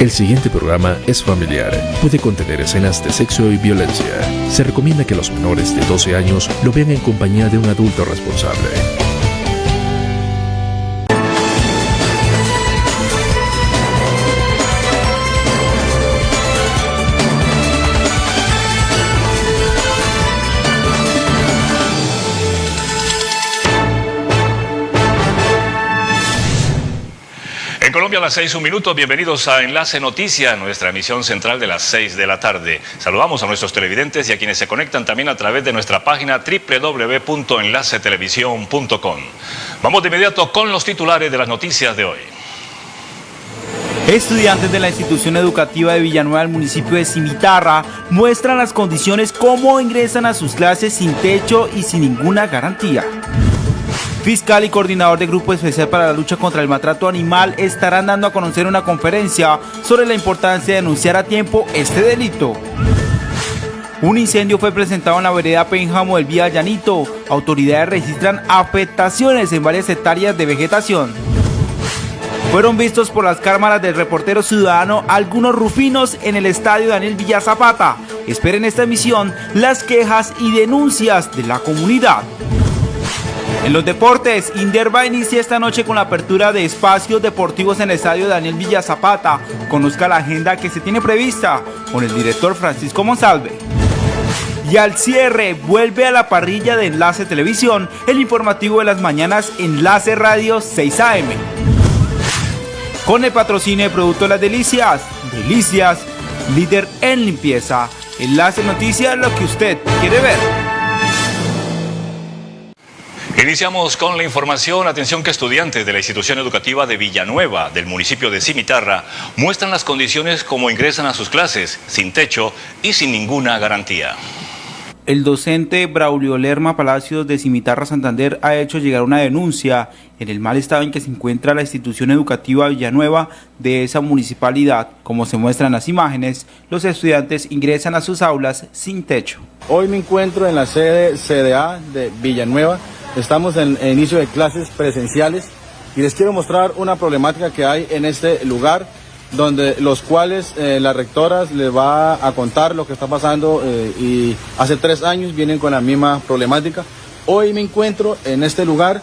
El siguiente programa es familiar. Puede contener escenas de sexo y violencia. Se recomienda que los menores de 12 años lo vean en compañía de un adulto responsable. A las 6, un minuto, bienvenidos a Enlace Noticia, nuestra emisión central de las 6 de la tarde. Saludamos a nuestros televidentes y a quienes se conectan también a través de nuestra página www.enlacetelevisión.com. Vamos de inmediato con los titulares de las noticias de hoy. Estudiantes de la institución educativa de Villanueva del municipio de Cimitarra muestran las condiciones cómo ingresan a sus clases sin techo y sin ninguna garantía. Fiscal y coordinador de Grupo Especial para la Lucha contra el Maltrato Animal estarán dando a conocer una conferencia sobre la importancia de denunciar a tiempo este delito. Un incendio fue presentado en la vereda Pénjamo del Vía Llanito. Autoridades registran afectaciones en varias hectáreas de vegetación. Fueron vistos por las cámaras del reportero ciudadano algunos rufinos en el estadio Daniel Villa Zapata. Esperen esta emisión las quejas y denuncias de la comunidad. En los deportes, Inderva inicia esta noche con la apertura de espacios deportivos en el estadio Daniel Villa Zapata. Conozca la agenda que se tiene prevista con el director Francisco Monsalve. Y al cierre, vuelve a la parrilla de Enlace Televisión, el informativo de las mañanas Enlace Radio 6 AM. Con el patrocinio de Producto Las Delicias, Delicias, líder en limpieza. Enlace Noticias, lo que usted quiere ver. Iniciamos con la información. Atención que estudiantes de la institución educativa de Villanueva, del municipio de Cimitarra, muestran las condiciones como ingresan a sus clases, sin techo y sin ninguna garantía. El docente Braulio Lerma Palacios de Cimitarra Santander ha hecho llegar una denuncia en el mal estado en que se encuentra la institución educativa Villanueva de esa municipalidad. Como se muestran las imágenes, los estudiantes ingresan a sus aulas sin techo. Hoy me encuentro en la sede CDA de Villanueva Estamos en, inicio de clases presenciales y les quiero mostrar una problemática que hay en este lugar donde los cuales eh, rectoras les va a contar lo que está pasando eh, y hace tres años vienen con la misma problemática. Hoy me encuentro en este lugar,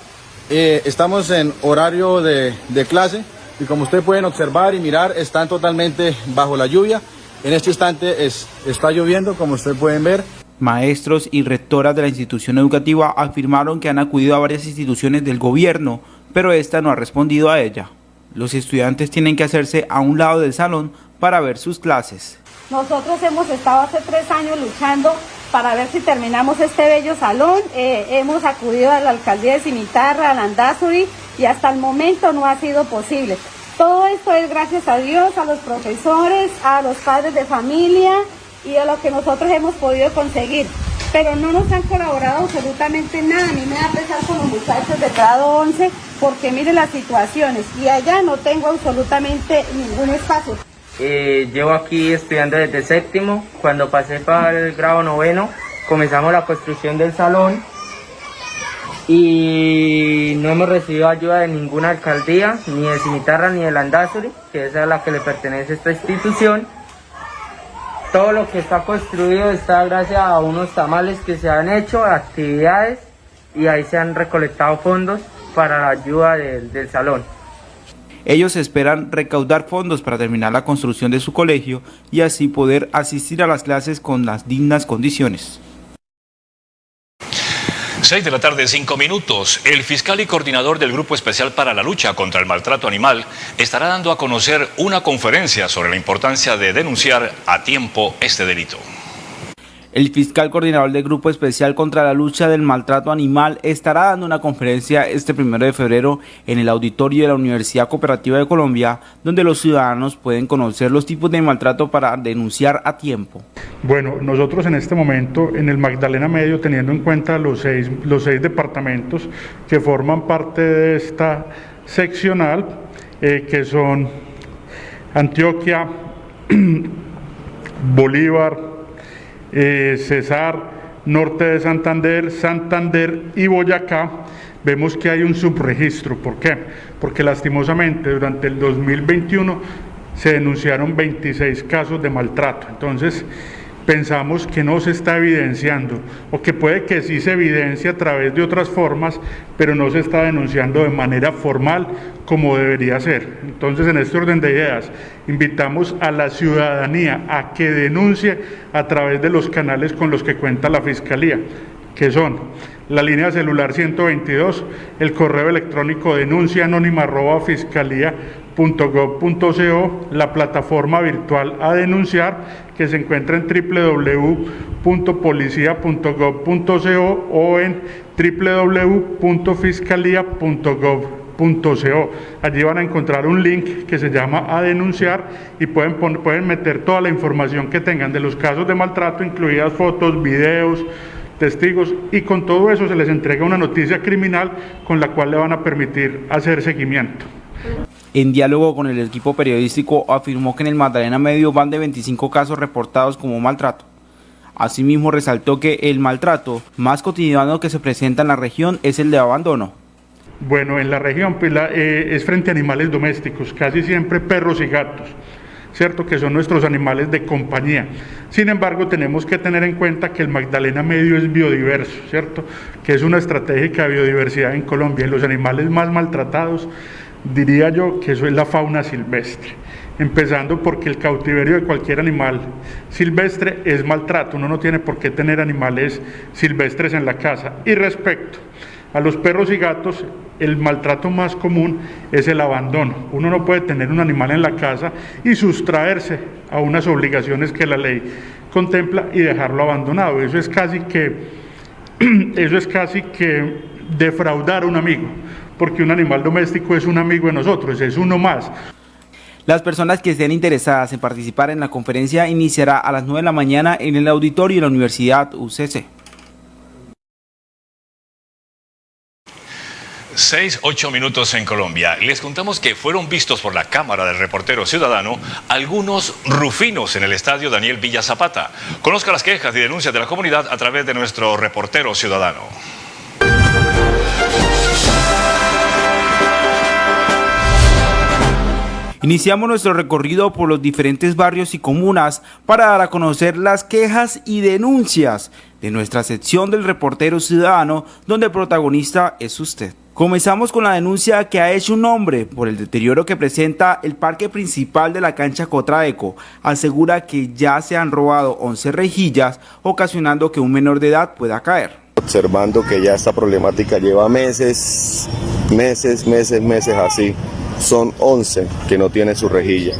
eh, estamos en horario de, de clase y como ustedes pueden observar y mirar están totalmente bajo la lluvia. En este instante es, está lloviendo como ustedes pueden ver. Maestros y rectoras de la institución educativa afirmaron que han acudido a varias instituciones del gobierno, pero esta no ha respondido a ella. Los estudiantes tienen que hacerse a un lado del salón para ver sus clases. Nosotros hemos estado hace tres años luchando para ver si terminamos este bello salón. Eh, hemos acudido a la alcaldía de Cimitarra, a Landazuri, y hasta el momento no ha sido posible. Todo esto es gracias a Dios, a los profesores, a los padres de familia, y de lo que nosotros hemos podido conseguir. Pero no nos han colaborado absolutamente nada. A mí me da pesar con los muchachos de grado 11 porque miren las situaciones y allá no tengo absolutamente ningún espacio. Eh, llevo aquí estudiando desde séptimo. Cuando pasé para el grado noveno comenzamos la construcción del salón y no hemos recibido ayuda de ninguna alcaldía, ni de Cimitarra ni de Landazuri, que es a la que le pertenece esta institución. Todo lo que está construido está gracias a unos tamales que se han hecho, actividades, y ahí se han recolectado fondos para la ayuda del, salón. Ellos esperan recaudar fondos para terminar la construcción de su colegio y así poder asistir a las clases con las dignas condiciones. 6 de la tarde, 5 minutos. El fiscal y coordinador del Grupo Especial para la Lucha contra el Maltrato Animal estará dando a conocer una conferencia sobre la importancia de denunciar a tiempo este delito. El fiscal coordinador del Grupo Especial contra la Lucha del Maltrato Animal estará dando una conferencia este primero de febrero en el auditorio de la Universidad Cooperativa de Colombia, donde los ciudadanos pueden conocer los tipos de maltrato para denunciar a tiempo. Bueno, nosotros en este momento en el Magdalena Medio, teniendo en cuenta los seis, los seis departamentos que forman parte de esta seccional, eh, que son Antioquia, Bolívar, eh, Cesar, norte de Santander, Santander y Boyacá, vemos que hay un subregistro. ¿Por qué? Porque lastimosamente durante el 2021 se denunciaron 26 casos de maltrato. Entonces, pensamos que no se está evidenciando o que puede que sí se evidencie a través de otras formas, pero no se está denunciando de manera formal como debería ser. Entonces, en este orden de ideas, invitamos a la ciudadanía a que denuncie a través de los canales con los que cuenta la Fiscalía, que son la línea celular 122, el correo electrónico denuncia anónima arroba fiscalía .gov.co, la plataforma virtual a denunciar que se encuentra en www.policia.gov.co o en www.fiscalía.gov.co. Allí van a encontrar un link que se llama a denunciar y pueden, pueden meter toda la información que tengan de los casos de maltrato, incluidas fotos, videos, testigos y con todo eso se les entrega una noticia criminal con la cual le van a permitir hacer seguimiento. En diálogo con el equipo periodístico afirmó que en el Magdalena Medio van de 25 casos reportados como maltrato. Asimismo resaltó que el maltrato más cotidiano que se presenta en la región es el de abandono. Bueno, en la región pues, eh, es frente a animales domésticos, casi siempre perros y gatos. ¿cierto? que son nuestros animales de compañía. Sin embargo, tenemos que tener en cuenta que el Magdalena Medio es biodiverso, ¿cierto? que es una estratégica biodiversidad en Colombia los animales más maltratados diría yo que eso es la fauna silvestre. Empezando porque el cautiverio de cualquier animal silvestre es maltrato, uno no tiene por qué tener animales silvestres en la casa. Y respecto a los perros y gatos, el maltrato más común es el abandono. Uno no puede tener un animal en la casa y sustraerse a unas obligaciones que la ley contempla y dejarlo abandonado. Eso es casi que, eso es casi que defraudar a un amigo porque un animal doméstico es un amigo de nosotros, es uno más. Las personas que estén interesadas en participar en la conferencia iniciará a las 9 de la mañana en el auditorio de la Universidad UCC. 6, 8 minutos en Colombia. Les contamos que fueron vistos por la Cámara del Reportero Ciudadano algunos rufinos en el estadio Daniel Villa Zapata. Conozca las quejas y denuncias de la comunidad a través de nuestro reportero ciudadano. Iniciamos nuestro recorrido por los diferentes barrios y comunas para dar a conocer las quejas y denuncias de nuestra sección del reportero ciudadano donde el protagonista es usted. Comenzamos con la denuncia que ha hecho un hombre por el deterioro que presenta el parque principal de la cancha Cotraeco. Asegura que ya se han robado 11 rejillas, ocasionando que un menor de edad pueda caer. Observando que ya esta problemática lleva meses, meses, meses, meses así son 11 que no tienen su rejilla.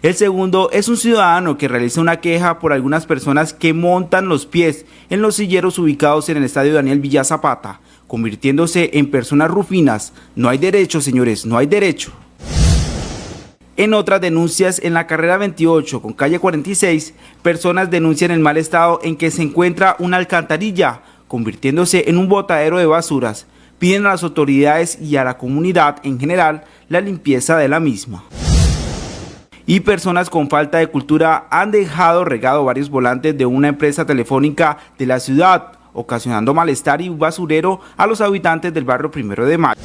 El segundo es un ciudadano que realiza una queja por algunas personas que montan los pies en los silleros ubicados en el estadio Daniel Villa Zapata, convirtiéndose en personas rufinas. No hay derecho, señores, no hay derecho. En otras denuncias, en la carrera 28 con calle 46, personas denuncian el mal estado en que se encuentra una alcantarilla, convirtiéndose en un botadero de basuras piden a las autoridades y a la comunidad en general la limpieza de la misma. Y personas con falta de cultura han dejado regado varios volantes de una empresa telefónica de la ciudad, ocasionando malestar y basurero a los habitantes del barrio Primero de Mayo.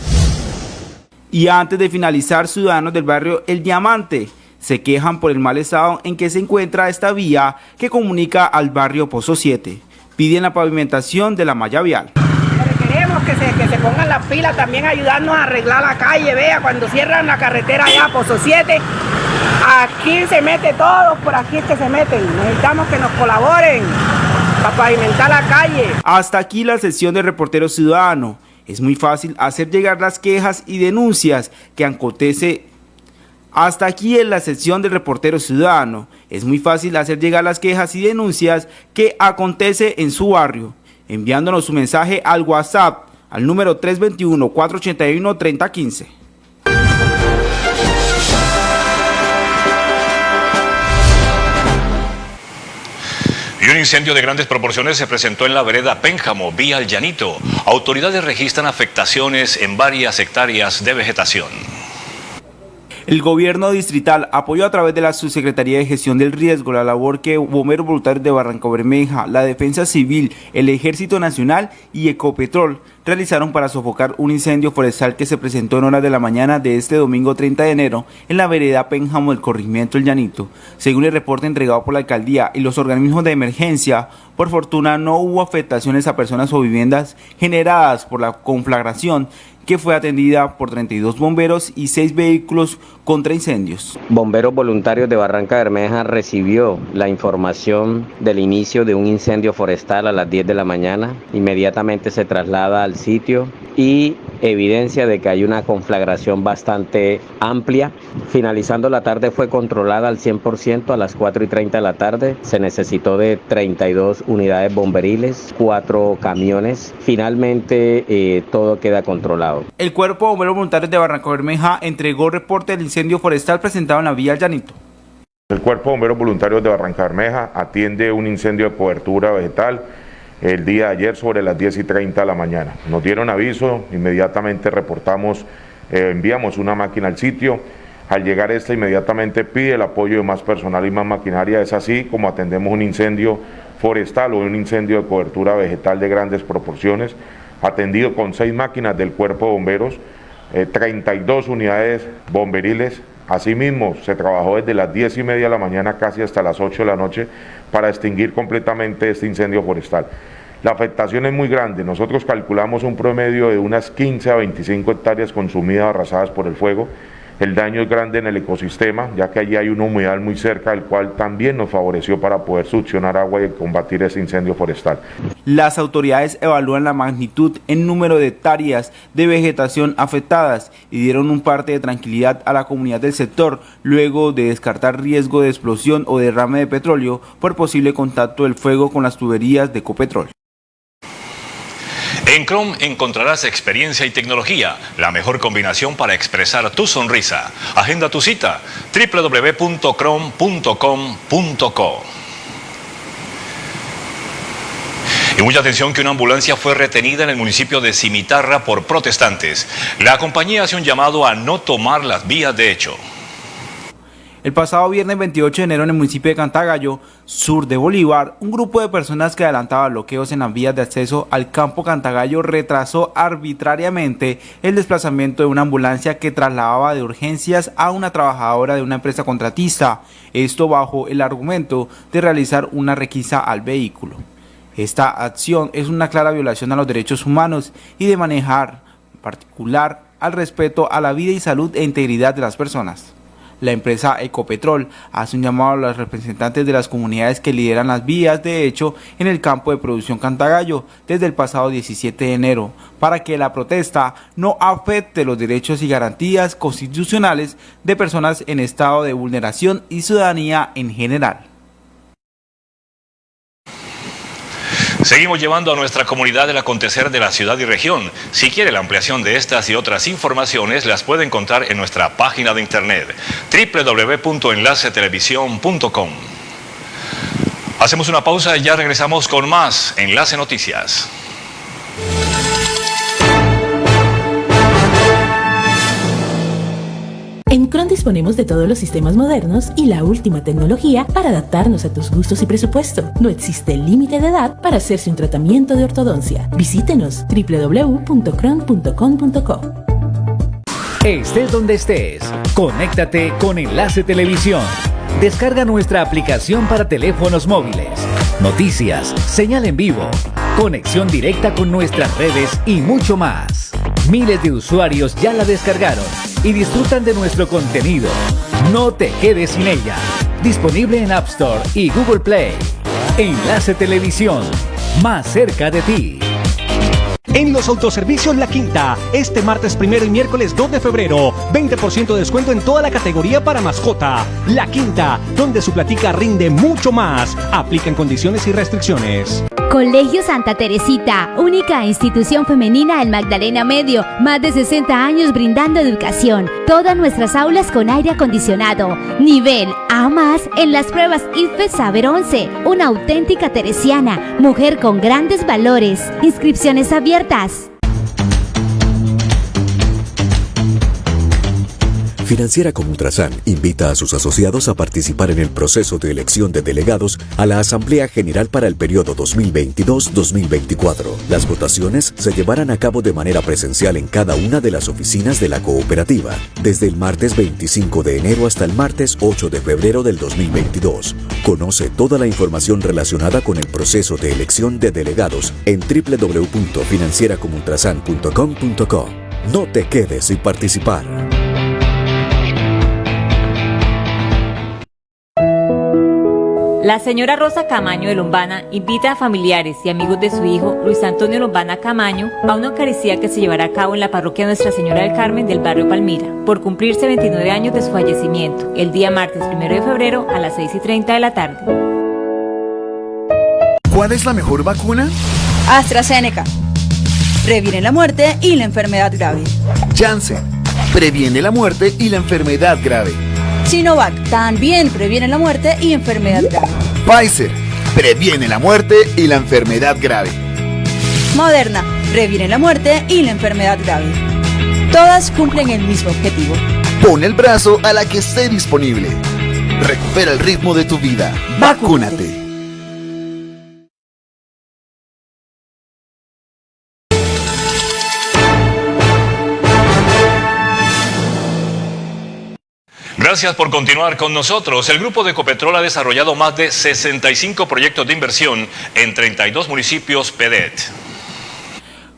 Y antes de finalizar, ciudadanos del barrio El Diamante se quejan por el mal estado en que se encuentra esta vía que comunica al barrio Pozo 7. Piden la pavimentación de la malla vial que se, que se pongan las pilas también ayudarnos a arreglar la calle, vea, cuando cierran la carretera allá, Pozo 7, aquí se mete todo, por aquí es que se meten, necesitamos que nos colaboren para pavimentar la calle. Hasta aquí la sesión de Reportero Ciudadano. Es muy fácil hacer llegar las quejas y denuncias que acontece hasta aquí en la sección del reportero ciudadano. Es muy fácil hacer llegar las quejas y denuncias que acontece en su barrio, enviándonos su mensaje al WhatsApp al número 321-481-3015. Un incendio de grandes proporciones se presentó en la vereda Pénjamo, vía El Llanito. Autoridades registran afectaciones en varias hectáreas de vegetación. El gobierno distrital apoyó a través de la Subsecretaría de Gestión del Riesgo la labor que Bomberos Voluntarios de Barranca Bermeja, la Defensa Civil, el Ejército Nacional y Ecopetrol realizaron para sofocar un incendio forestal que se presentó en horas de la mañana de este domingo 30 de enero en la vereda Pénjamo del corregimiento El Llanito. Según el reporte entregado por la alcaldía y los organismos de emergencia, por fortuna no hubo afectaciones a personas o viviendas generadas por la conflagración que fue atendida por 32 bomberos y 6 vehículos contra incendios. Bomberos voluntarios de Barranca Bermeja recibió la información del inicio de un incendio forestal a las 10 de la mañana. Inmediatamente se traslada al sitio y evidencia de que hay una conflagración bastante amplia. Finalizando la tarde fue controlada al 100% a las 4 y 30 de la tarde. Se necesitó de 32 unidades bomberiles, 4 camiones. Finalmente eh, todo queda controlado. El Cuerpo de Bomberos Voluntarios de Barranca Bermeja entregó reporte del incendio forestal presentado en la vía Llanito. El Cuerpo de Bomberos Voluntarios de Barranca Bermeja atiende un incendio de cobertura vegetal el día de ayer sobre las 10 y 30 de la mañana. Nos dieron aviso, inmediatamente reportamos, eh, enviamos una máquina al sitio. Al llegar esta inmediatamente pide el apoyo de más personal y más maquinaria. Es así como atendemos un incendio forestal o un incendio de cobertura vegetal de grandes proporciones, atendido con seis máquinas del cuerpo de bomberos, 32 eh, unidades bomberiles. Asimismo, se trabajó desde las 10 y media de la mañana casi hasta las 8 de la noche para extinguir completamente este incendio forestal. La afectación es muy grande, nosotros calculamos un promedio de unas 15 a 25 hectáreas consumidas, arrasadas por el fuego. El daño es grande en el ecosistema, ya que allí hay una humedal muy cerca, el cual también nos favoreció para poder succionar agua y combatir ese incendio forestal. Las autoridades evalúan la magnitud en número de hectáreas de vegetación afectadas y dieron un parte de tranquilidad a la comunidad del sector luego de descartar riesgo de explosión o derrame de petróleo por posible contacto del fuego con las tuberías de Copetrol. En Chrome encontrarás experiencia y tecnología, la mejor combinación para expresar tu sonrisa. Agenda tu cita www.chrome.com.co. Y mucha atención que una ambulancia fue retenida en el municipio de Cimitarra por protestantes. La compañía hace un llamado a no tomar las vías de hecho. El pasado viernes 28 de enero en el municipio de Cantagallo, sur de Bolívar, un grupo de personas que adelantaba bloqueos en las vías de acceso al campo Cantagallo retrasó arbitrariamente el desplazamiento de una ambulancia que trasladaba de urgencias a una trabajadora de una empresa contratista, esto bajo el argumento de realizar una requisa al vehículo. Esta acción es una clara violación a los derechos humanos y de manejar particular al respeto a la vida y salud e integridad de las personas. La empresa Ecopetrol hace un llamado a los representantes de las comunidades que lideran las vías de hecho en el campo de producción Cantagallo desde el pasado 17 de enero para que la protesta no afecte los derechos y garantías constitucionales de personas en estado de vulneración y ciudadanía en general. Seguimos llevando a nuestra comunidad el acontecer de la ciudad y región. Si quiere la ampliación de estas y otras informaciones, las puede encontrar en nuestra página de internet www.enlacetelevisión.com. Hacemos una pausa y ya regresamos con más Enlace Noticias. En Cron disponemos de todos los sistemas modernos y la última tecnología para adaptarnos a tus gustos y presupuesto. No existe límite de edad para hacerse un tratamiento de ortodoncia. Visítenos www.cron.com.co. Estés donde estés, conéctate con Enlace Televisión. Descarga nuestra aplicación para teléfonos móviles. Noticias, señal en vivo, conexión directa con nuestras redes y mucho más. Miles de usuarios ya la descargaron y disfrutan de nuestro contenido. No te quedes sin ella. Disponible en App Store y Google Play. Enlace Televisión, más cerca de ti. En los autoservicios La Quinta, este martes primero y miércoles 2 de febrero, 20% de descuento en toda la categoría para mascota. La Quinta, donde su platica rinde mucho más. Aplican condiciones y restricciones. Colegio Santa Teresita, única institución femenina en Magdalena Medio, más de 60 años brindando educación. Todas nuestras aulas con aire acondicionado. Nivel A más en las pruebas IFE Saber 11. Una auténtica teresiana, mujer con grandes valores. Inscripciones abiertas. Financiera como Ultrasan invita a sus asociados a participar en el proceso de elección de delegados a la Asamblea General para el periodo 2022-2024. Las votaciones se llevarán a cabo de manera presencial en cada una de las oficinas de la cooperativa, desde el martes 25 de enero hasta el martes 8 de febrero del 2022. Conoce toda la información relacionada con el proceso de elección de delegados en www.financieracomultrasan.com.co. No te quedes sin participar. La señora Rosa Camaño de Lombana invita a familiares y amigos de su hijo Luis Antonio Lombana Camaño a una Eucaristía que se llevará a cabo en la parroquia Nuestra Señora del Carmen del barrio Palmira, por cumplirse 29 años de su fallecimiento, el día martes 1 de febrero a las 6 y 30 de la tarde. ¿Cuál es la mejor vacuna? AstraZeneca. Previene la muerte y la enfermedad grave. Janssen. Previene la muerte y la enfermedad grave. Sinovac también previene la muerte y enfermedad grave. Pfizer previene la muerte y la enfermedad grave. Moderna previene la muerte y la enfermedad grave. Todas cumplen el mismo objetivo. Pon el brazo a la que esté disponible. Recupera el ritmo de tu vida. Vacúnate. Gracias por continuar con nosotros. El Grupo de Ecopetrol ha desarrollado más de 65 proyectos de inversión en 32 municipios PEDET.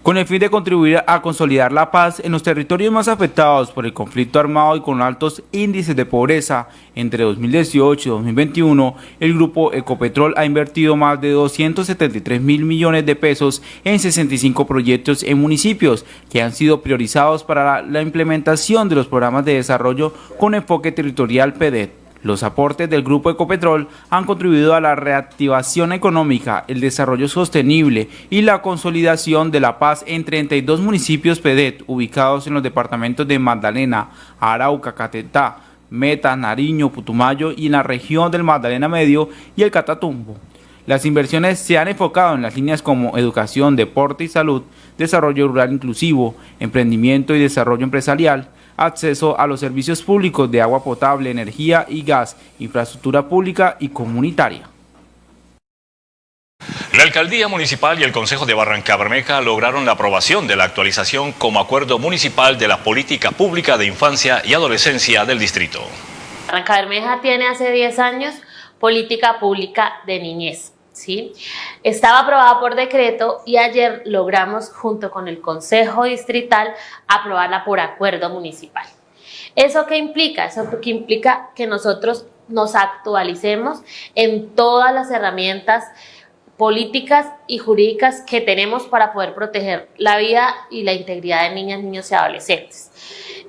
Con el fin de contribuir a consolidar la paz en los territorios más afectados por el conflicto armado y con altos índices de pobreza, entre 2018 y 2021, el grupo Ecopetrol ha invertido más de 273 mil millones de pesos en 65 proyectos en municipios que han sido priorizados para la implementación de los programas de desarrollo con enfoque territorial PEDET. Los aportes del Grupo Ecopetrol han contribuido a la reactivación económica, el desarrollo sostenible y la consolidación de la paz en 32 municipios PEDET ubicados en los departamentos de Magdalena, Arauca, Catetá, Meta, Nariño, Putumayo y en la región del Magdalena Medio y el Catatumbo. Las inversiones se han enfocado en las líneas como educación, deporte y salud, desarrollo rural inclusivo, emprendimiento y desarrollo empresarial, acceso a los servicios públicos de agua potable, energía y gas, infraestructura pública y comunitaria. La Alcaldía Municipal y el Consejo de Barranca Bermeja lograron la aprobación de la actualización como acuerdo municipal de la política pública de infancia y adolescencia del distrito. Barranca Bermeja tiene hace 10 años política pública de niñez. Estaba aprobada por decreto y ayer logramos junto con el Consejo Distrital aprobarla por acuerdo municipal. ¿Eso qué implica? Eso que implica que nosotros nos actualicemos en todas las herramientas políticas y jurídicas que tenemos para poder proteger la vida y la integridad de niñas, niños y adolescentes.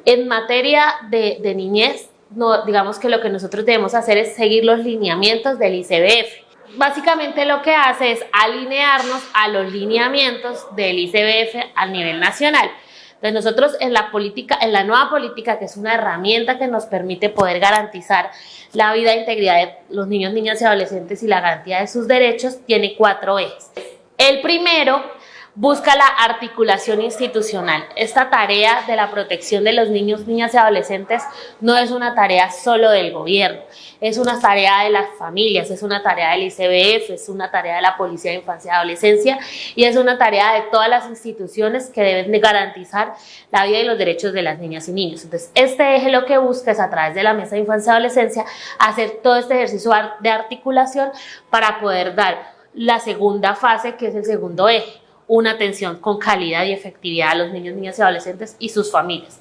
En materia de, de niñez, no, digamos que lo que nosotros debemos hacer es seguir los lineamientos del ICBF básicamente lo que hace es alinearnos a los lineamientos del ICBF a nivel nacional. Entonces nosotros en la política, en la nueva política, que es una herramienta que nos permite poder garantizar la vida e integridad de los niños, niñas y adolescentes y la garantía de sus derechos, tiene cuatro ejes. El primero busca la articulación institucional. Esta tarea de la protección de los niños, niñas y adolescentes no es una tarea solo del gobierno, es una tarea de las familias, es una tarea del ICBF, es una tarea de la Policía de Infancia y Adolescencia y es una tarea de todas las instituciones que deben de garantizar la vida y los derechos de las niñas y niños. Entonces, este eje lo que busca es a través de la Mesa de Infancia y Adolescencia hacer todo este ejercicio de articulación para poder dar la segunda fase, que es el segundo eje, una atención con calidad y efectividad a los niños, niñas y adolescentes y sus familias.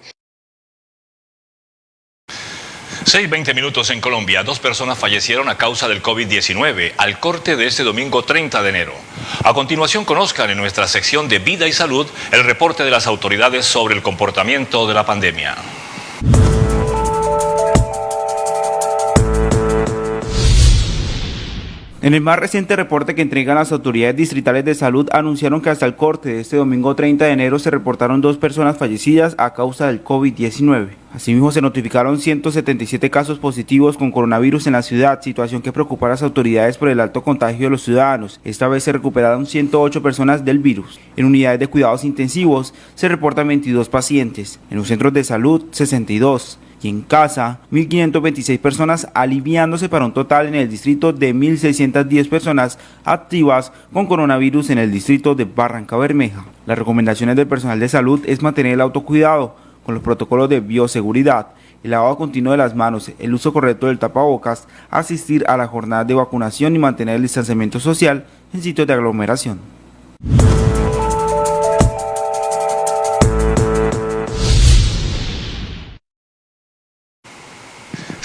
6.20 minutos en Colombia. Dos personas fallecieron a causa del COVID-19 al corte de este domingo 30 de enero. A continuación conozcan en nuestra sección de Vida y Salud el reporte de las autoridades sobre el comportamiento de la pandemia. En el más reciente reporte que entregan las autoridades distritales de salud, anunciaron que hasta el corte de este domingo 30 de enero se reportaron dos personas fallecidas a causa del COVID-19. Asimismo, se notificaron 177 casos positivos con coronavirus en la ciudad, situación que preocupa a las autoridades por el alto contagio de los ciudadanos. Esta vez se recuperaron 108 personas del virus. En unidades de cuidados intensivos se reportan 22 pacientes, en los centros de salud 62 y en casa 1.526 personas, aliviándose para un total en el distrito de 1.610 personas activas con coronavirus en el distrito de Barranca Bermeja. Las recomendaciones del personal de salud es mantener el autocuidado con los protocolos de bioseguridad, el lavado continuo de las manos, el uso correcto del tapabocas, asistir a la jornada de vacunación y mantener el distanciamiento social en sitios de aglomeración.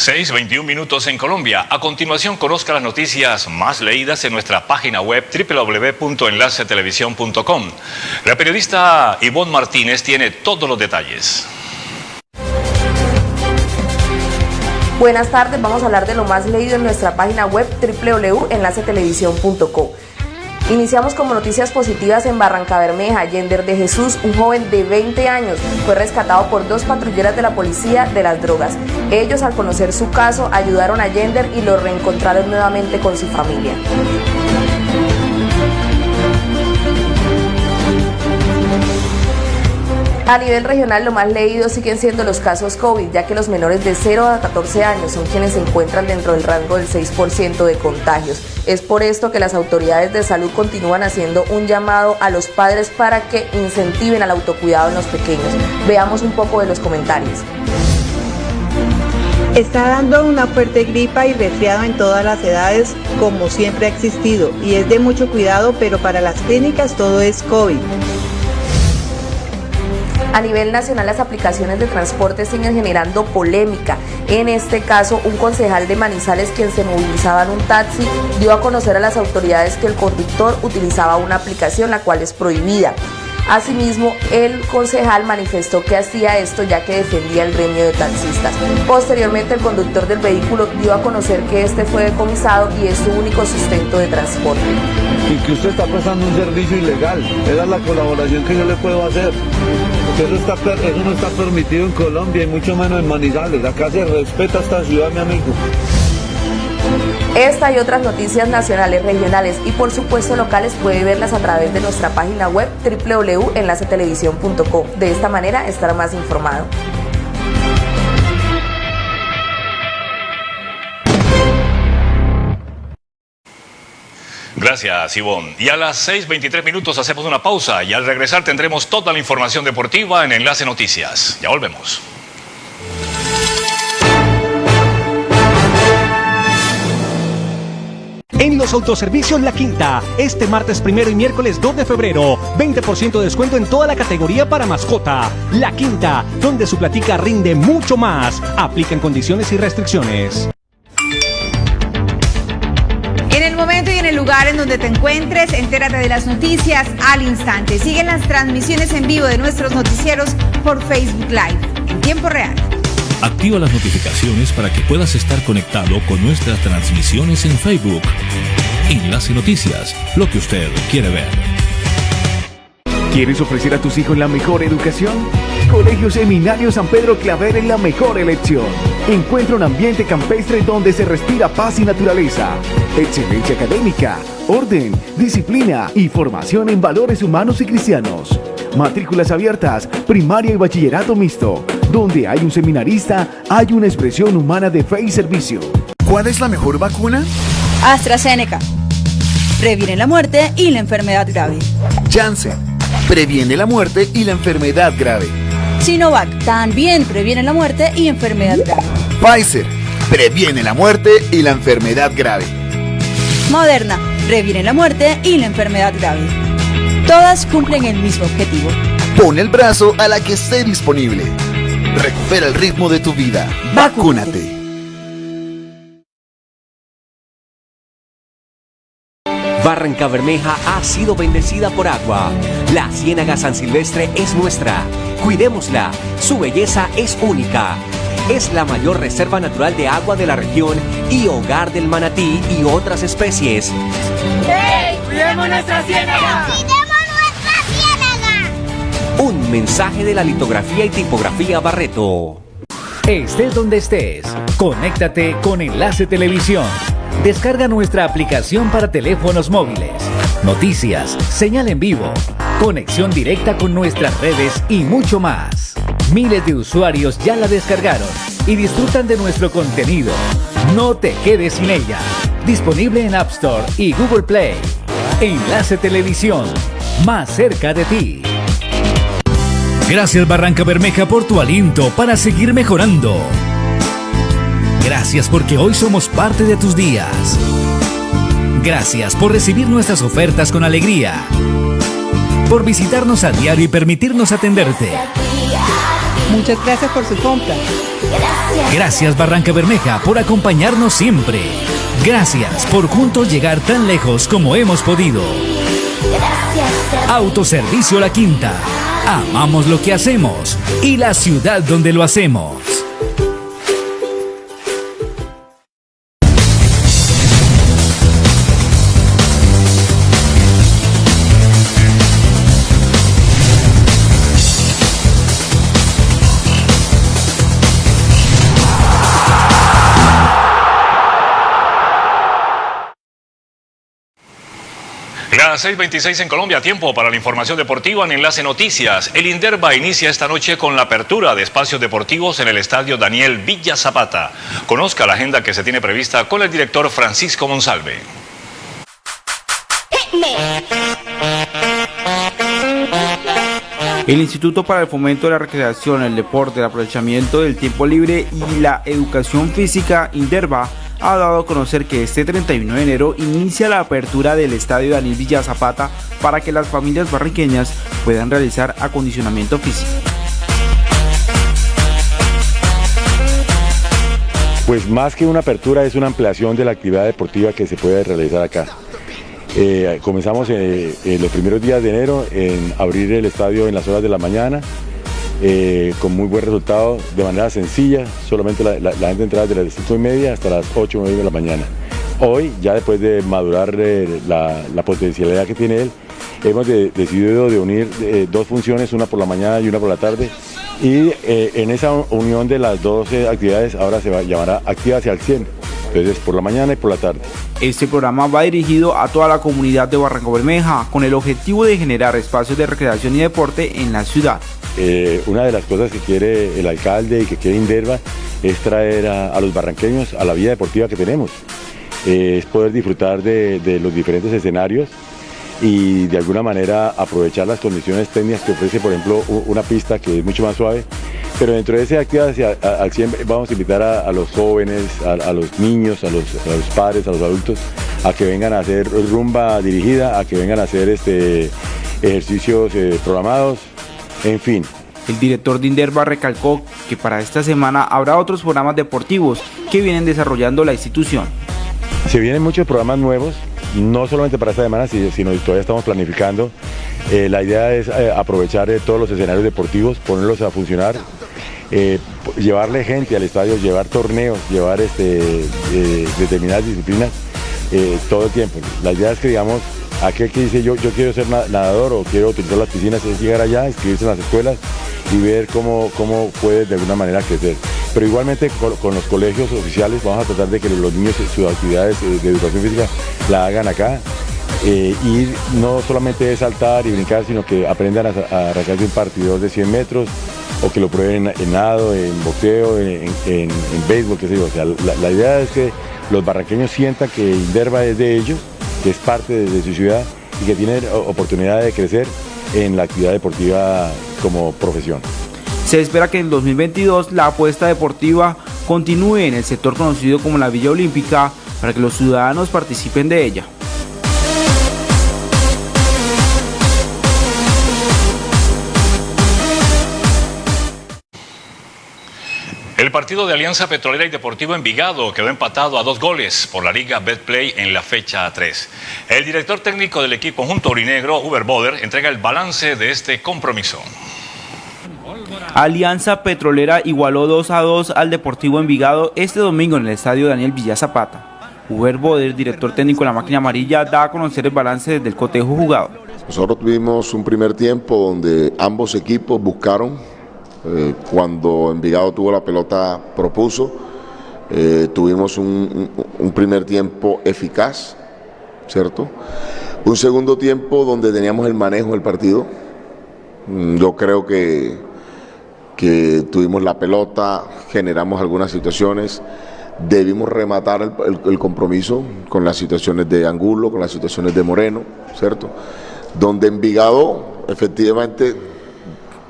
6.21 minutos en Colombia. A continuación conozca las noticias más leídas en nuestra página web www.enlacetelevisión.com. La periodista Ivonne Martínez tiene todos los detalles. Buenas tardes, vamos a hablar de lo más leído en nuestra página web www.enlacetelevisión.com. Iniciamos como noticias positivas en Barranca Bermeja. Yender de Jesús, un joven de 20 años, fue rescatado por dos patrulleras de la policía de las drogas. Ellos, al conocer su caso, ayudaron a Yender y lo reencontraron nuevamente con su familia. A nivel regional, lo más leído siguen siendo los casos COVID, ya que los menores de 0 a 14 años son quienes se encuentran dentro del rango del 6% de contagios. Es por esto que las autoridades de salud continúan haciendo un llamado a los padres para que incentiven al autocuidado en los pequeños. Veamos un poco de los comentarios. Está dando una fuerte gripa y resfriado en todas las edades como siempre ha existido y es de mucho cuidado, pero para las clínicas todo es COVID. A nivel nacional las aplicaciones de transporte siguen generando polémica. En este caso, un concejal de Manizales quien se movilizaba en un taxi dio a conocer a las autoridades que el conductor utilizaba una aplicación la cual es prohibida. Asimismo, el concejal manifestó que hacía esto ya que defendía el gremio de taxistas. Posteriormente, el conductor del vehículo dio a conocer que este fue decomisado y es su único sustento de transporte. Y que usted está prestando un servicio ilegal. Esa es la colaboración que yo le puedo hacer. Eso, no está permitido en Colombia y mucho menos en Manizales. Acá se respeta esta ciudad, mi amigo. Esta y otras noticias nacionales, regionales y por supuesto locales puede verlas a través de nuestra página web www.enlacetelevisión.com. De esta manera estará más informado. Gracias, Ivonne. Y a las 6.23 minutos hacemos una pausa y al regresar tendremos toda la información deportiva en Enlace Noticias. Ya volvemos. En los autoservicios La Quinta, este martes primero y miércoles 2 de febrero, 20% de descuento en toda la categoría para mascota. La Quinta, donde su platica rinde mucho más. Aplican condiciones y restricciones. El lugar en donde te encuentres, entérate de las noticias al instante. Siguen las transmisiones en vivo de nuestros noticieros por Facebook Live en tiempo real. Activa las notificaciones para que puedas estar conectado con nuestras transmisiones en Facebook. Enlace Noticias, lo que usted quiere ver. ¿Quieres ofrecer a tus hijos la mejor educación? Colegio Seminario San Pedro Claver es la mejor elección. Encuentra un ambiente campestre donde se respira paz y naturaleza, excelencia académica, orden, disciplina y formación en valores humanos y cristianos. Matrículas abiertas, primaria y bachillerato mixto. Donde hay un seminarista, hay una expresión humana de fe y servicio. ¿Cuál es la mejor vacuna? AstraZeneca. Previene la muerte y la enfermedad grave. Janssen. Previene la muerte y la enfermedad grave. Sinovac. También previene la muerte y enfermedad grave. Pfizer. Previene la muerte y la enfermedad grave. Moderna. Previene la muerte y la enfermedad grave. Todas cumplen el mismo objetivo. Pon el brazo a la que esté disponible. Recupera el ritmo de tu vida. Vacúnate. Barranca Bermeja ha sido bendecida por agua. La Ciénaga San Silvestre es nuestra. Cuidémosla. Su belleza es única. Es la mayor reserva natural de agua de la región y hogar del manatí y otras especies. ¡Hey! ¡Cuidemos nuestra ciénaga! Un mensaje de la litografía y tipografía Barreto. Estés donde estés, conéctate con Enlace Televisión. Descarga nuestra aplicación para teléfonos móviles. Noticias, señal en vivo, conexión directa con nuestras redes y mucho más. Miles de usuarios ya la descargaron y disfrutan de nuestro contenido. No te quedes sin ella. Disponible en App Store y Google Play. Enlace Televisión, más cerca de ti. Gracias Barranca Bermeja por tu aliento para seguir mejorando. Gracias porque hoy somos parte de tus días. Gracias por recibir nuestras ofertas con alegría. Por visitarnos a diario y permitirnos atenderte. Muchas gracias por su compra. Gracias Barranca Bermeja por acompañarnos siempre. Gracias por juntos llegar tan lejos como hemos podido. Autoservicio La Quinta. Amamos lo que hacemos y la ciudad donde lo hacemos. Las 6.26 en Colombia, tiempo para la información deportiva en Enlace Noticias. El Inderva inicia esta noche con la apertura de espacios deportivos en el estadio Daniel Villa Zapata. Conozca la agenda que se tiene prevista con el director Francisco Monsalve. El Instituto para el Fomento de la Recreación, el Deporte, el Aprovechamiento del Tiempo Libre y la Educación Física, Inderva, ha dado a conocer que este 31 de enero inicia la apertura del Estadio Daniel Villa Zapata para que las familias barriqueñas puedan realizar acondicionamiento físico. Pues más que una apertura es una ampliación de la actividad deportiva que se puede realizar acá. Eh, comenzamos eh, en los primeros días de enero en abrir el estadio en las horas de la mañana, eh, con muy buen resultado, de manera sencilla, solamente la, gente entraba desde las 5 y media hasta las 8 o 9 de la mañana. Hoy, ya después de madurar la, potencialidad que tiene él, hemos decidido de unir dos funciones, una por la mañana y una por la tarde, y en esa unión de las dos actividades ahora se va, llamará Activa hacia el 100 entonces por la mañana y por la tarde. Este programa va dirigido a toda la comunidad de Barranco Bermeja con el objetivo de generar espacios de recreación y deporte en la ciudad. Eh, una de las cosas que quiere el alcalde y que quiere Inderva es traer a, los barranqueños a la vida deportiva que tenemos. Eh, es poder disfrutar de los diferentes escenarios y de alguna manera aprovechar las condiciones técnicas que ofrece, por ejemplo, una pista que es mucho más suave. Pero dentro de esa actividad al 100 vamos a invitar a, los jóvenes, a, los niños, a los, padres, a los adultos, a que vengan a hacer rumba dirigida, a que vengan a hacer este, ejercicios eh, programados, en fin. El director de Inderva recalcó que para esta semana habrá otros programas deportivos que vienen desarrollando la institución. Se vienen muchos programas nuevos, no solamente para esta semana, sino todavía estamos planificando. Eh, la idea es eh, aprovechar eh, todos los escenarios deportivos, ponerlos a funcionar, llevarle gente al estadio, llevar torneos, llevar este, determinadas disciplinas todo el tiempo. La idea es que, digamos, aquel que dice yo, yo quiero ser nadador o quiero utilizar las piscinas es llegar allá, inscribirse en las escuelas y ver cómo, cómo puede de alguna manera crecer. Pero igualmente con, los colegios oficiales vamos a tratar de que los niños sus actividades de educación física la hagan acá. Eh, y no solamente es saltar y brincar, sino que aprendan a, a arrancarse un partidor de 100 metros o que lo prueben en nado, en boxeo, en, en, béisbol, qué sé yo. O sea, la, idea es que los barranqueños sientan que Inderva es de ellos, que es parte de su ciudad y que tienen oportunidad de crecer en la actividad deportiva como profesión. Se espera que en 2022 la apuesta deportiva continúe en el sector conocido como la Villa Olímpica para que los ciudadanos participen de ella. El partido de Alianza Petrolera y Deportivo Envigado quedó empatado a dos goles por la Liga Betplay en la fecha 3. El director técnico del equipo junto Orinegro, Uber Boder, entrega el balance de este compromiso. Alianza Petrolera igualó 2 a 2 al Deportivo Envigado este domingo en el estadio Daniel Villa Zapata. Uber Boder, director técnico de la máquina amarilla, da a conocer el balance desde el cotejo jugado. Nosotros tuvimos un primer tiempo donde ambos equipos buscaron eh, cuando Envigado tuvo la pelota propuso. Eh, tuvimos un, primer tiempo eficaz, ¿cierto? Un segundo tiempo donde teníamos el manejo del partido. Mm, yo creo que, que tuvimos la pelota, generamos algunas situaciones, debimos rematar el, compromiso con las situaciones de Angulo, con las situaciones de Moreno, ¿cierto? Donde Envigado efectivamente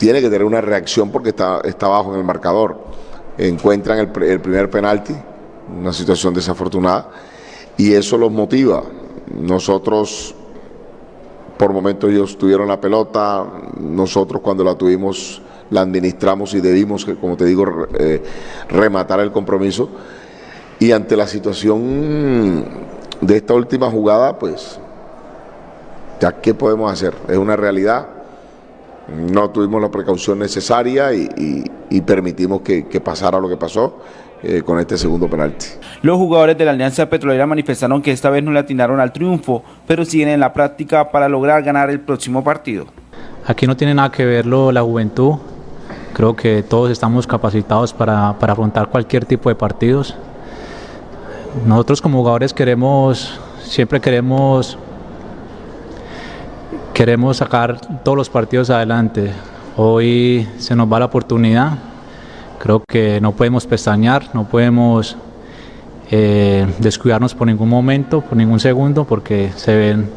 tiene que tener una reacción porque está, está bajo en el marcador. Encuentran el, el primer penalti, una situación desafortunada, y eso los motiva. Nosotros, por momentos ellos tuvieron la pelota, nosotros cuando la tuvimos la administramos y debimos, como te digo, eh, rematar el compromiso. Y ante la situación de esta última jugada, pues, ya qué podemos hacer, es una realidad. No tuvimos la precaución necesaria y, permitimos que, pasara lo que pasó. Eh, con este segundo penalti. Los jugadores de la Alianza Petrolera manifestaron que esta vez no le atinaron al triunfo, pero siguen en la práctica para lograr ganar el próximo partido. Aquí no tiene nada que verlo la juventud, Creo que todos estamos capacitados para, para afrontar cualquier tipo de partidos. Nosotros como jugadores queremos, siempre queremos, queremos sacar todos los partidos adelante. Hoy se nos va la oportunidad. Creo que no podemos pestañear, no podemos eh, descuidarnos por ningún momento, por ningún segundo, porque se ven,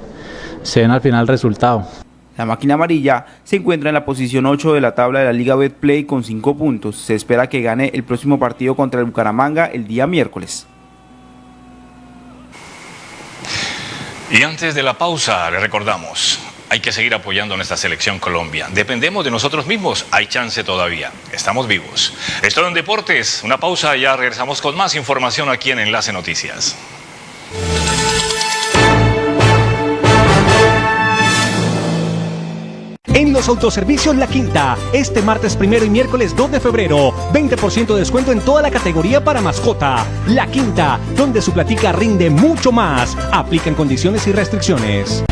se ven al final el resultado. La máquina amarilla se encuentra en la posición 8 de la tabla de la Liga Betplay con 5 puntos. Se espera que gane el próximo partido contra el Bucaramanga el día miércoles. Y antes de la pausa, le recordamos, hay que seguir apoyando a nuestra selección Colombia. Dependemos de nosotros mismos, hay chance todavía. Estamos vivos. Esto en Deportes, una pausa, ya regresamos con más información aquí en Enlace Noticias. En los autoservicios La Quinta, este martes primero y miércoles 2 de febrero, 20% de descuento en toda la categoría para mascota. La Quinta, donde su platica rinde mucho más. Aplican condiciones y restricciones.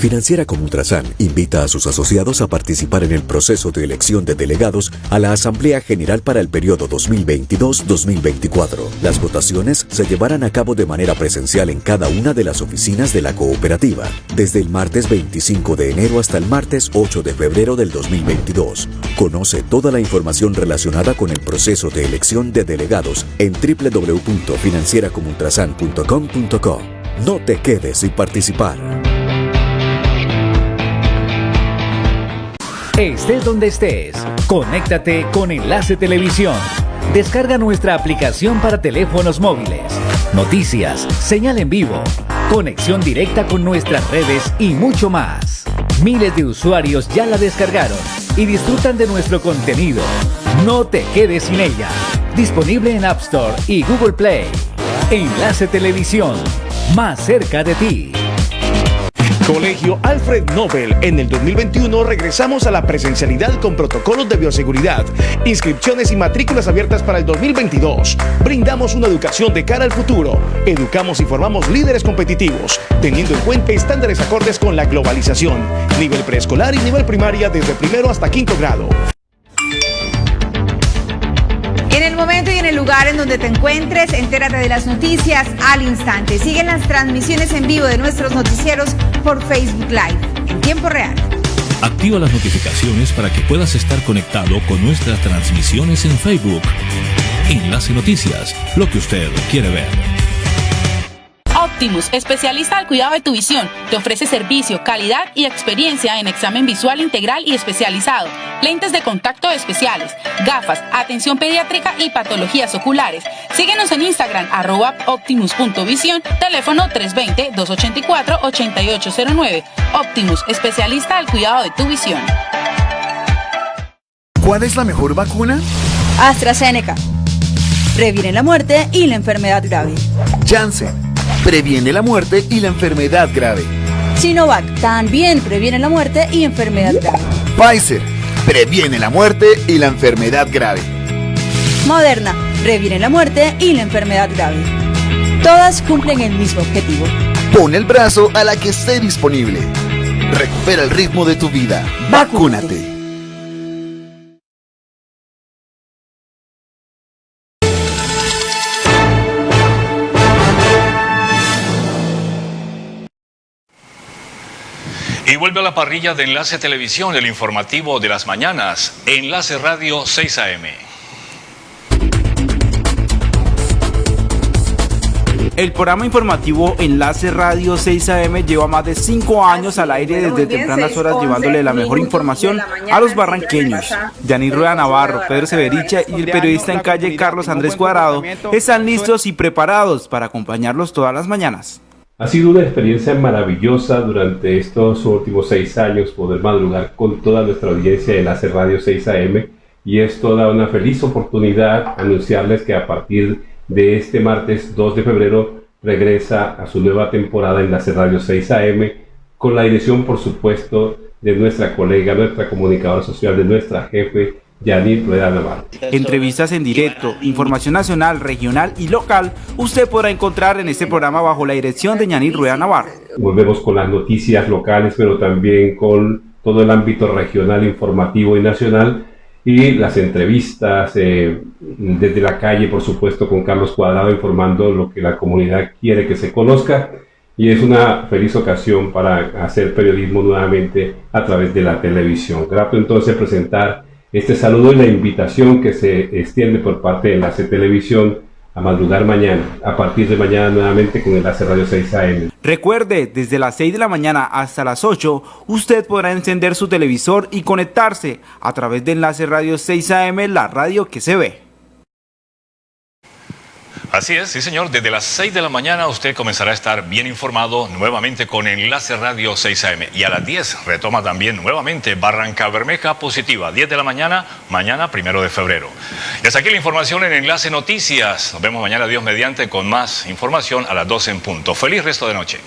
Financiera como Ultrasan invita a sus asociados a participar en el proceso de elección de delegados a la Asamblea General para el periodo 2022-2024. Las votaciones se llevarán a cabo de manera presencial en cada una de las oficinas de la cooperativa, desde el martes 25 de enero hasta el martes 8 de febrero del 2022. Conoce toda la información relacionada con el proceso de elección de delegados en www.financieracomultrasan.com.co. No te quedes sin participar. Estés donde estés, conéctate con Enlace Televisión. Descarga nuestra aplicación para teléfonos móviles. Noticias, señal en vivo, conexión directa con nuestras redes y mucho más. Miles de usuarios ya la descargaron y disfrutan de nuestro contenido. No te quedes sin ella. Disponible en App Store y Google Play. Enlace Televisión, más cerca de ti. Colegio Alfred Nobel. En el 2021 regresamos a la presencialidad con protocolos de bioseguridad, inscripciones y matrículas abiertas para el 2022. Brindamos una educación de cara al futuro. Educamos y formamos líderes competitivos, teniendo en cuenta estándares acordes con la globalización. Nivel preescolar y nivel primaria desde primero hasta quinto grado. En el lugar en donde te encuentres, entérate de las noticias al instante. Siguen las transmisiones en vivo de nuestros noticieros por Facebook Live en tiempo real. Activa las notificaciones para que puedas estar conectado con nuestras transmisiones en Facebook. Enlace Noticias, lo que usted quiere ver. Optimus, especialista al cuidado de tu visión, te ofrece servicio, calidad y experiencia en examen visual integral y especializado, lentes de contacto especiales, gafas, atención pediátrica y patologías oculares. Síguenos en Instagram, arroba optimus.visión, teléfono 320-284-8809. Optimus, especialista al cuidado de tu visión. ¿Cuál es la mejor vacuna? AstraZeneca. Previene la muerte y la enfermedad grave. Janssen previene la muerte y la enfermedad grave. Sinovac también previene la muerte y enfermedad grave. Pfizer previene la muerte y la enfermedad grave. Moderna previene la muerte y la enfermedad grave. Todas cumplen el mismo objetivo. Pon el brazo a la que esté disponible. Recupera el ritmo de tu vida. Vacúnate. Y vuelve a la parrilla de Enlace Televisión, el informativo de las mañanas, Enlace Radio 6 AM. El programa informativo Enlace Radio 6 AM lleva más de 5 años al aire desde tempranas horas llevándole la mejor información a los barranqueños. Yanir Rueda Navarro, Pedro Severicha y el periodista en calle Carlos Andrés Cuadrado están listos y preparados para acompañarlos todas las mañanas. Ha sido una experiencia maravillosa durante estos últimos seis años poder madrugar con toda nuestra audiencia de Enlace Radio 6 AM y es toda una feliz oportunidad anunciarles que a partir de este martes 2 de febrero regresa a su nueva temporada Enlace Radio 6 AM con la dirección por supuesto de nuestra colega, nuestra comunicadora social, de nuestra jefe Yanir Rueda Navarro. Entrevistas en directo, información nacional, regional y local, usted podrá encontrar en este programa bajo la dirección de Yanir Rueda Navarro. Volvemos con las noticias locales, pero también con todo el ámbito regional, informativo y nacional y las entrevistas eh, desde la calle, por supuesto, con Carlos Cuadrado informando lo que la comunidad quiere que se conozca. Y es una feliz ocasión para hacer periodismo nuevamente a través de la televisión. Grato entonces presentar este saludo y la invitación que se extiende por parte de Enlace Televisión a madrugar mañana, a partir de mañana nuevamente con Enlace Radio 6 AM. Recuerde, desde las 6 de la mañana hasta las 8, usted podrá encender su televisor y conectarse a través de Enlace Radio 6 AM, la radio que se ve. Así es, sí señor, desde las 6 de la mañana usted comenzará a estar bien informado nuevamente con Enlace Radio 6 AM y a las 10 retoma también nuevamente Barranca Bermeja Positiva, 10 de la mañana, mañana primero de febrero. Y hasta aquí la información en Enlace Noticias. Nos vemos mañana, Dios mediante, con más información a las 12 en punto. Feliz resto de noche.